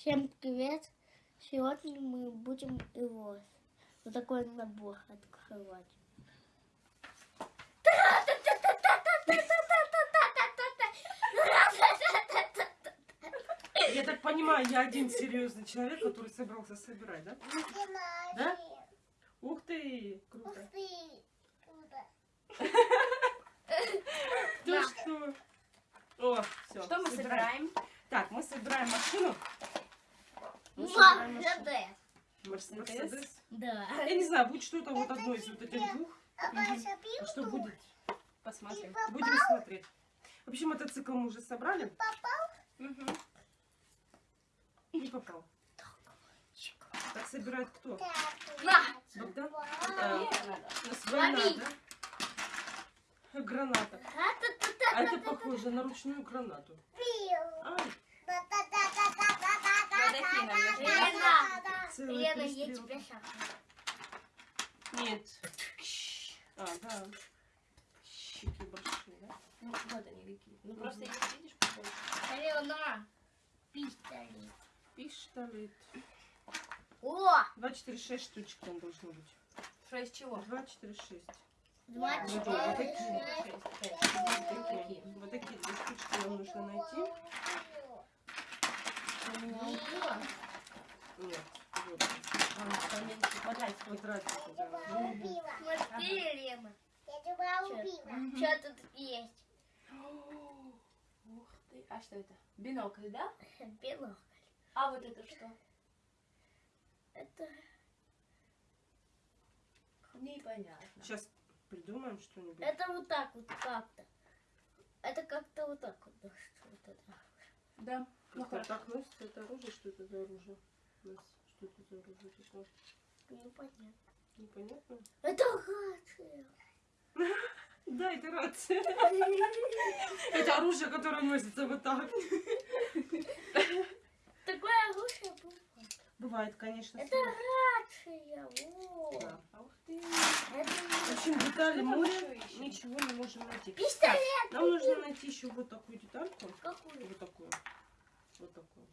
Всем привет! Сегодня мы будем его вот такой набор открывать. Я так понимаю, я один серьезный человек, который собрался собирать, да? Да? Ух ты, круто. Ты что? О, все. Что мы собираем? Так, мы собираем машину. Мы Ма, собираем машину. Мерседес. Мерс- Мерседес? Да. Я не знаю, будет что-то вот одно из вот этих двух. А что будет? Посмотрим. Будем смотреть. В общем, мотоцикл мы уже собрали. Мгм. Не попал. Так собирает кто? На! Богдан? А, надо. Граната. Ра-та-та-та. А это похоже на ручную гранату. Ай, Лена, целая Лена, я тебя шапну. Нет. А, да. Щеки большие, да? Ну, вот они какие. Ну, просто их видишь побольше. Лена, пистолет. Пистолет. О! 2, 4, 6 штучек там должно быть. Шесть чего? 2, 4, 6. Два, Вот четыре, такие. шесть. Шесть, пять, Вот такие. Вот такие две штучки нам нужно найти. Убила. Нет, вот. А, поменьше что тут есть? Ух ты. А что это? Бинокль, да? Белок. А вот это что? Это Непонятно. Сейчас придумаем что-нибудь. Это вот так вот как-то. Это как-то вот так вот. Да, что это? Да. Ну, так носится это оружие, что это за оружие? Нас Что это за оружие такое? Непонятно. Непонятно? Это рация. Да, это рация. Это оружие, которое носится вот так. Такое оружие было. Бывает, конечно. Это рация. Да. Ух ты. В общем, детали ищем? ничего не можем найти. пистолет. Нам нужно найти еще вот такую детальку. Какую? Вот такую. Вот такую.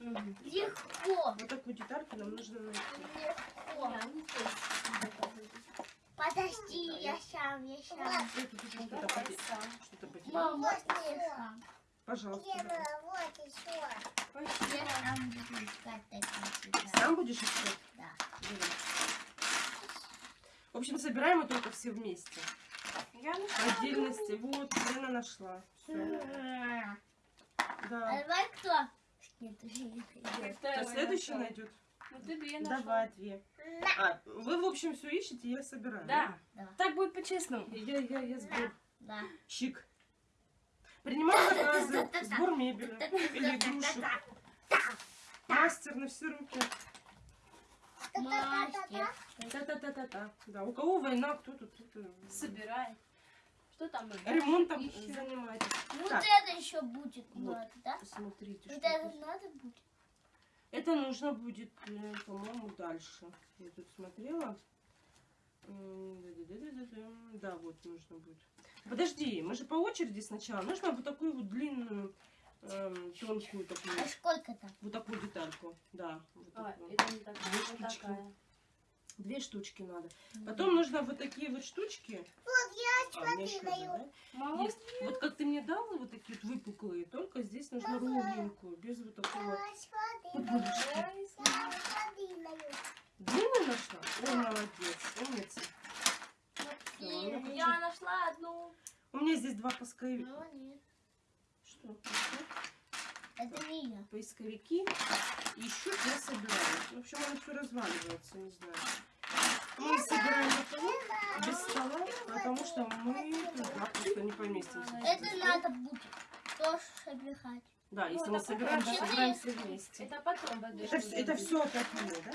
Легко. Вот такую детальку нам нужно найти. Легко. Подожди, я сам, я сам. Еще что-то потерял. Пожалуйста. давай. Я сам буду искать такие детали. Сам будешь искать? Да. Давай. В общем, собираем мы только все вместе. Я нашла. отдельности. Вот, Лена нашла. Всё. А Да. давай кто? Второй Кто следующий найдет? Ну ты две нашла. Давай, две. А, вы, в общем, все ищете, я собираю. Да. Да. Так будет по-честному. Я, я, я сбор. Да. Чик. Принимаю заказы, сбор мебели или игрушек. Мастер на все руки. Мастер. Та-та-та-та-та. Да, у кого война, кто тут это, Собирай. Что там? ремонтом ищем? занимаетесь. Вот Так. это еще будет Вот. надо, да? Смотрите, Вот что это здесь. надо будет? Это нужно будет, э, по-моему, дальше. Я тут смотрела. Да, вот нужно будет. Подожди, мы же по очереди сначала. Нужно вот такую вот длинную, эм, тонкую такую, А сколько там? вот такую детальку. Да, вот А, такую. это не такая. Две вот штучки. такая. Две штучки надо. Потом нужно вот такие вот штучки. А, у еще да? Есть. Вот как ты мне дала вот такие вот выпуклые, только здесь нужно ровненькую, без вот такого пупырышки. Длинную нашла? О, молодец, умница. Ну-ка, я нашла одну. У меня здесь два поисковика. Ну. Что? Это не я. Поисковики. Ищут, я собираю. В общем, оно все разваливается, не знаю. Мы собираем без стола, потому что мы туда просто не поместимся. Это надо будет тоже собирать. Да, если Ну, мы это собираем, то собираем все вместе. Это потом подожди. Это, вс- это все опять мне, да?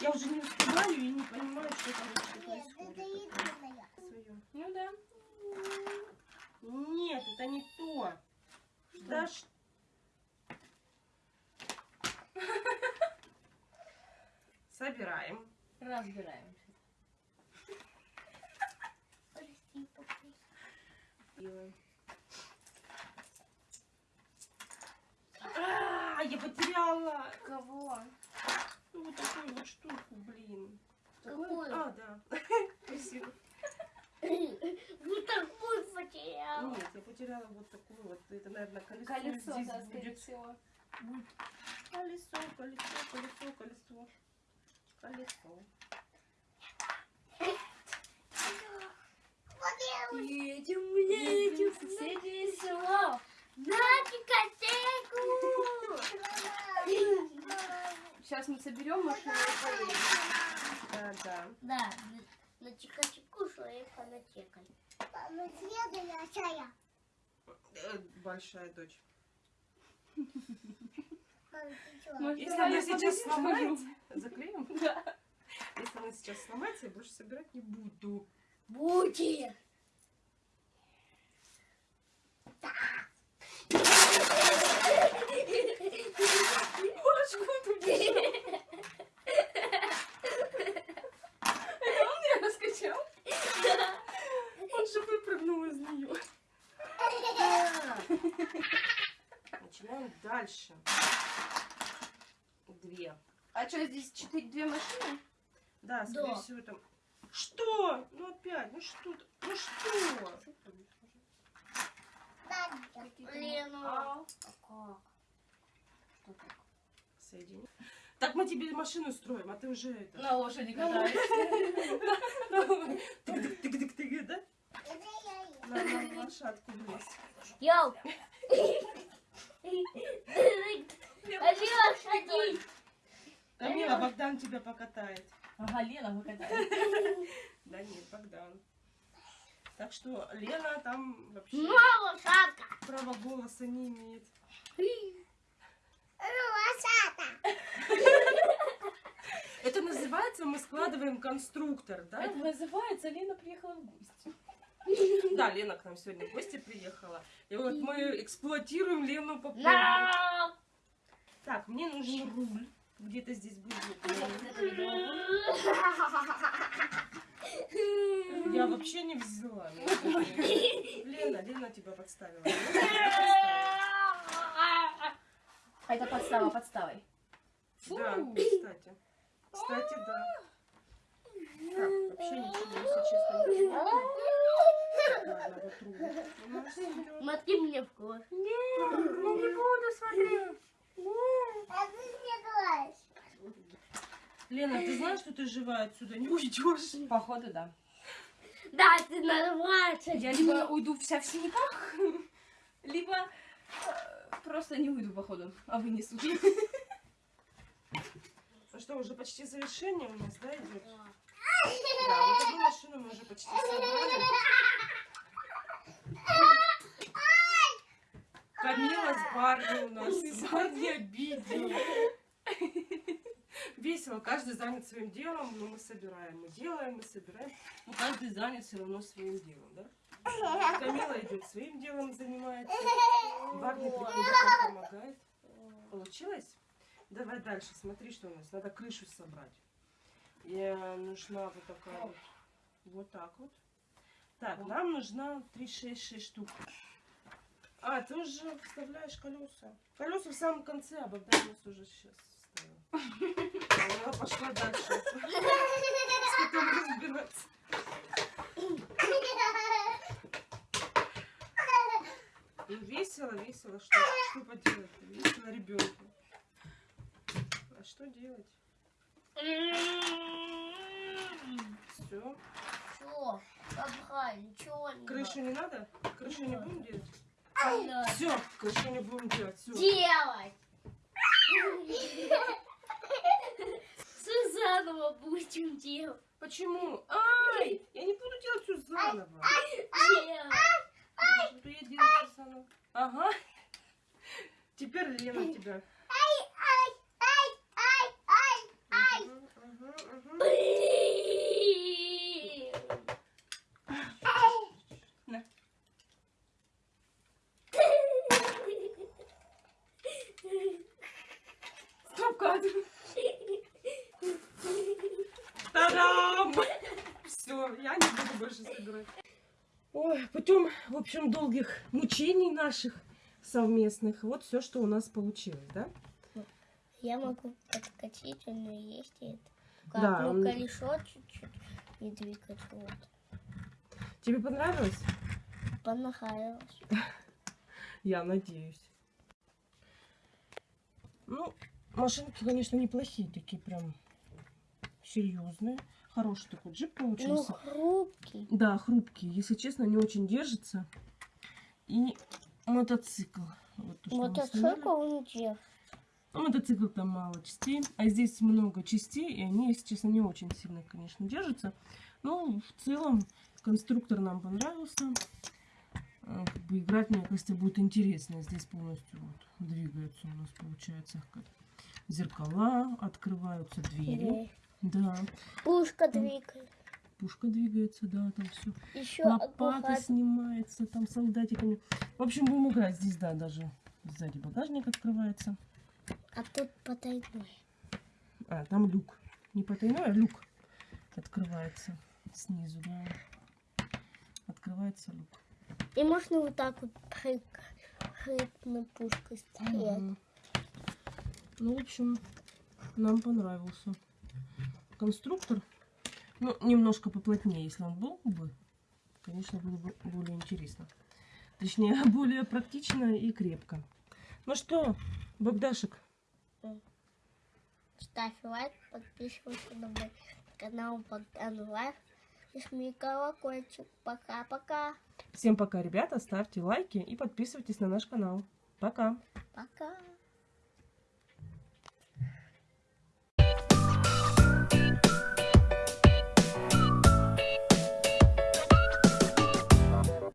Я уже не успеваю и не понимаю, что там вообще происходит. Своё. Ну да. Нет, это не то. Да ш- Собираем. Разбираемся. Прости. Делаем. А, я потеряла Кого? ну, вот такую вот штуку, блин. Какую? А, да. Спасибо. Ну такую потеряла. Нет, я потеряла вот такую вот. Это, наверное, колесо. Колесо, здесь да, будет. всего. Колесо, колесо, колесо, колесо. Колесо. Едем, едем в соседнее село. На дискотеку! Сейчас мы соберем машину и поедем. Да, да. Да, на- на чикачику шли фанатекой. Э, Большая дочь. Может, Если она сейчас сломается, заклеим? Да. Если она сейчас сломается, я больше собирать не буду. Будет! Боже, куда бежал? Это он меня раскачал? Он же выпрыгнул из нее. Начинаем дальше. Две. А что, здесь четыре, две машины? Да, скорее Да. всего там. Что? Ну опять, ну что? Ну что? Лена. А как? Что так? Соедини. Так мы тебе машину строим, а ты уже это. На лошади катаюсь. Тык-тык-тык-тык, да? На, лошадку влезь. Йоу! Алина, садись! Камила, Богдан тебя покатает. Ага, Лена выкатает. Да нет, Богдан. Так что Лена там вообще Мама, шатка! права голоса не имеет. Это называется мы складываем конструктор, да? Это называется Лена приехала в гости. Да, Лена к нам сегодня в гости приехала. И вот мы эксплуатируем Лену по полной. Так, мне нужен руль. Где-то здесь будет. Я вообще не взяла. Лена, Лена тебя подставила. А это подстава подставой. Да, кстати. Кстати, да. Так, вообще ничего, если честно. Ладно, вот. Смотри мне в глаз. Ну, не буду смотреть. Лена, ты знаешь, что ты живая отсюда не уйдешь? Походу, да. Да, ты нарваться. Я либо уйду вся в синяках, либо э, просто не уйду, походу, а вынесу. Ну что, уже почти завершение у нас, да, идет? Да, вот эту машину мы уже почти собрали. Камила с Барни у нас. Барни обидел. Весело, каждый занят своим делом, но мы собираем. Мы делаем, мы собираем. Но каждый занят все равно своим делом, да? Камила идет своим делом, занимается. Барни приходит, нам помогает. Получилось? Давай дальше, смотри, что у нас. Надо крышу собрать. Э, нужна вот такая вот. Вот так вот. Так, нам нужна 3-6-6 штук. А, ты уже вставляешь колеса. Колеса в самом конце, а Богдан у нас уже сейчас Она пошла дальше. С котом разбираться. Ну, весело, весело. Что, что поделать? Весело ребенку. А что делать? Все. Что? Обхай, ничего не Крышу не надо? Крышу не будем делать? Все, крышу не будем делать. Все. Делать! Все заново будем делать. Почему? Ай! Я не буду делать все заново. Что я делаю всё заново? Ага. Теперь Лена тебя. Мгм, мгм, мгм. Блин. Стоп, кадр. Та-дам! Все, я не буду больше собирать. Ой, путем, в общем, долгих мучений наших совместных, вот все, что у нас получилось, да? Я могу подкатить, но есть и это. Да, Как, ну, он- колесо чуть-чуть не двигать, вот. Тебе понравилось? Понравилось. Я надеюсь. Ну, машинки, конечно, неплохие, такие прям серьезные. Хороший такой джип Ну, получился. хрупкий. Да, хрупкие. Если честно, не очень держится. И мотоцикл. Вот то, Мотоцикл он держит. Ну, мотоцикл там мало частей, а здесь много частей, и они, если честно, не очень сильно, конечно, держатся. Но в целом конструктор нам понравился. Э, Как бы играть, мне кажется, будет интересно. Здесь полностью вот двигаются у нас, получается, как зеркала, открываются двери. Да, Пушка М. двигает. пушка двигается, да, там все. Еще Лопата снимается там солдатиками. В общем, будем играть здесь, да, даже сзади багажник открывается. А тут потайной. А, там люк. Не потайной, а люк открывается снизу, да. Открывается люк. И можно вот так вот прыг, прыгнуть пушкой. Мгм. Ну, в общем, нам понравился конструктор. Ну, немножко поплотнее, если он был бы, конечно, было бы более интересно. Точнее, более практично и крепко. Ну что, Богдашек, Ставь лайк, подписывайся на мой канал Богдан Life. И жми колокольчик. Пока-пока. всем пока, ребята. Ставьте лайки и подписывайтесь на наш канал. Пока. Пока.